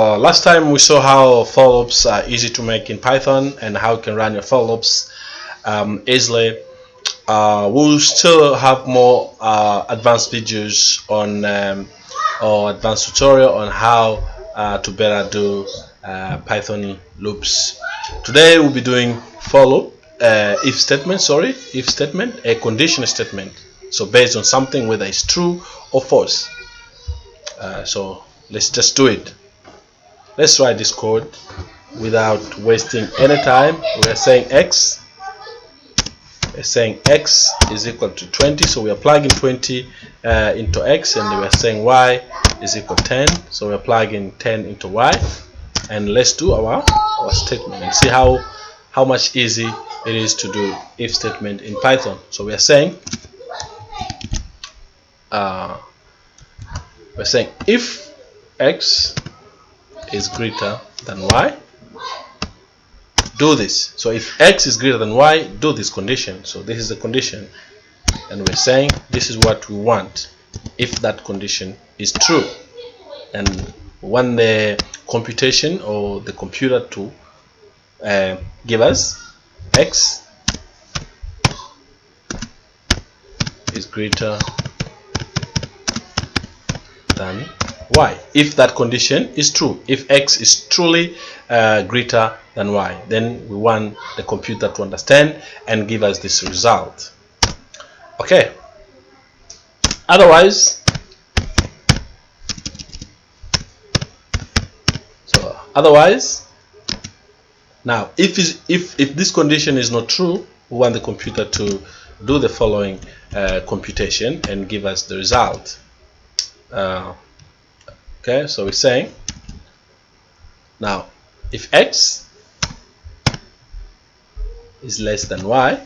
Uh, last time we saw how for loops are easy to make in Python and how you can run your for loops um, easily. Uh, we'll still have more uh, advanced videos on um, or advanced tutorial on how uh, to better do uh, Python loops. Today we'll be doing for loop, uh, if statement, sorry, if statement, a condition statement. So based on something whether it's true or false. so let's just do it let's write this code without wasting any time. We are saying x. We're saying x is equal to 20 so we are plugging 20 uh, into x and we are saying y is equal to 10 so we're plugging 10 into y. And let's do our our statement and see how how much easy it is to do if statement in python. So we are saying uh, we're saying if x is greater than y? Do this. So if x is greater than y do this condition. So this is the condition. And we're saying this is what we want if that condition is true. And when the computation or the computer to uh, give us x is greater than y if that condition is true if x is truly uh, greater than y then we want the computer to understand and give us this result. Okay. Otherwise so otherwise now if is if if this condition is not true we want the computer to do the following uh, computation and give us the result. Uh, okay so we're saying now if x is less than y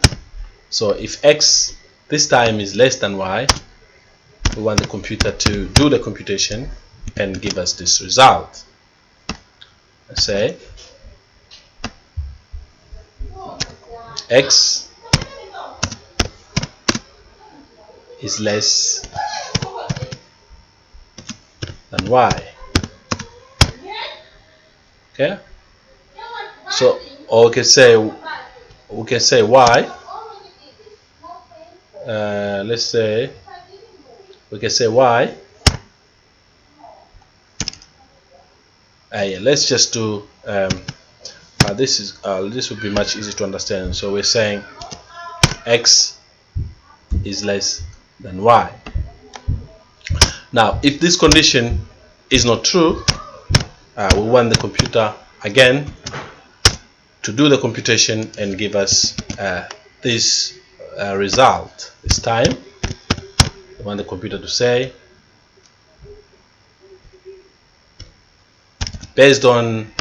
so if x this time is less than y we want the computer to do the computation and give us this result. Say x is less than y okay. So or we can say we can say y uh, let's say we can say y uh, yeah, let's just do um, uh, this is uh, this would be much easier to understand. So we're saying x is less than y. Now if this condition is not true uh, we want the computer again to do the computation and give us uh, this uh, result this time. We want the computer to say based on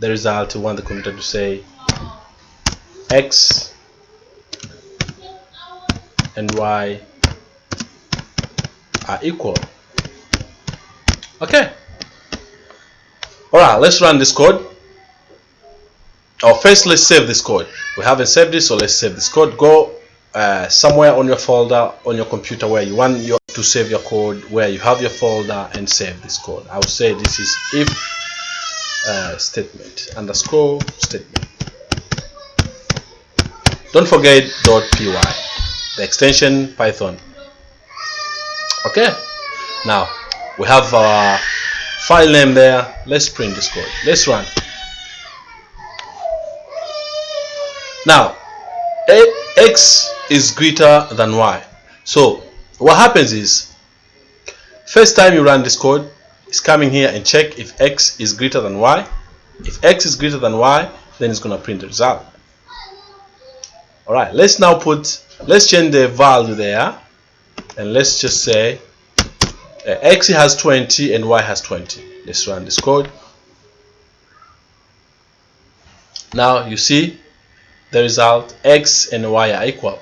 the result we want the computer to say x and y are equal okay. All right let's run this code. Oh first let's save this code. We haven't saved it so let's save this code. Go uh, somewhere on your folder on your computer where you want your, to save your code where you have your folder and save this code. I would say this is if uh, statement underscore statement. Don't forget .py the extension python. Okay. Now we have our file name there. Let's print this code. Let's run. Now x is greater than y. So what happens is first time you run this code it's coming here and check if x is greater than y. If x is greater than y then it's going to print the result. All right let's now put let's change the value there and let's just say uh, x has 20 and y has 20 let's run this code now you see the result x and y are equal.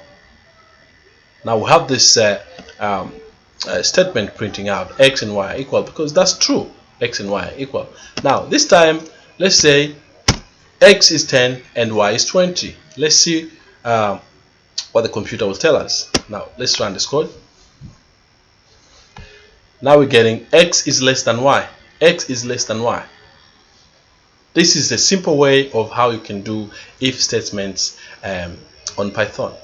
Now we have this uh, um, uh, statement printing out x and y are equal because that's true. X and y are equal. Now this time let's say x is 10 and y is 20 let's see um, what the computer will tell us. Now let's run this code now we're getting x is less than y. x is less than y. This is a simple way of how you can do if statements um, on python.